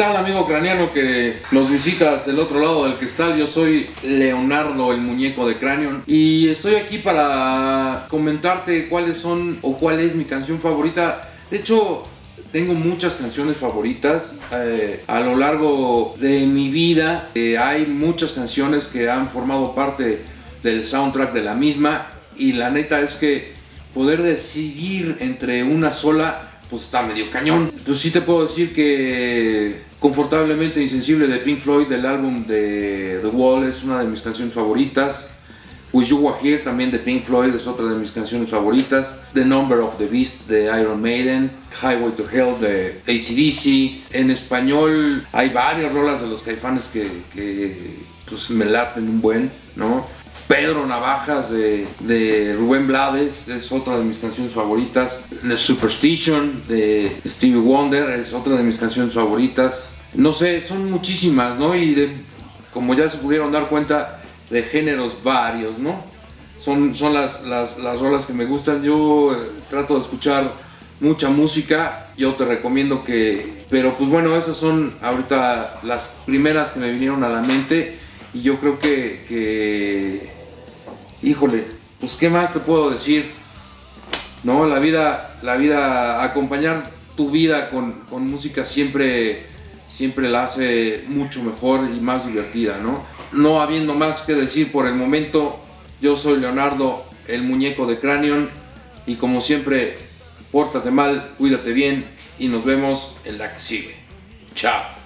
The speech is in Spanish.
tal amigo craneano que nos visitas del otro lado del cristal? Yo soy Leonardo, el muñeco de Cranion y estoy aquí para comentarte cuáles son o cuál es mi canción favorita. De hecho, tengo muchas canciones favoritas eh, a lo largo de mi vida. Eh, hay muchas canciones que han formado parte del soundtrack de la misma y la neta es que poder decidir entre una sola pues está medio cañón. Pues sí te puedo decir que Confortablemente Insensible de Pink Floyd del álbum de The Wall es una de mis canciones favoritas. Wish You Were Here también de Pink Floyd es otra de mis canciones favoritas. The Number of the Beast de Iron Maiden. Highway to Hell de ACDC. En español hay varias rolas de los caifanes que, que pues, me laten un buen, ¿no? Pedro Navajas de, Rubén Blades es otra de mis canciones favoritas. The Superstition de Stevie Wonder es otra de mis canciones favoritas. No sé, son muchísimas, ¿no? Y de, como ya se pudieron dar cuenta, de géneros varios, ¿no? Son, son las, las, las rolas que me gustan. Yo eh, trato de escuchar mucha música. Yo te recomiendo que... Pero pues bueno, esas son ahorita las primeras que me vinieron a la mente. Y yo creo que híjole, pues qué más te puedo decir, ¿no? La vida, la vida, acompañar tu vida con, música siempre, siempre la hace mucho mejor y más divertida, ¿no? No habiendo más que decir por el momento, yo soy Leonardo, el muñeco de Cranion, y como siempre, pórtate mal, cuídate bien y nos vemos en la que sigue. Chao.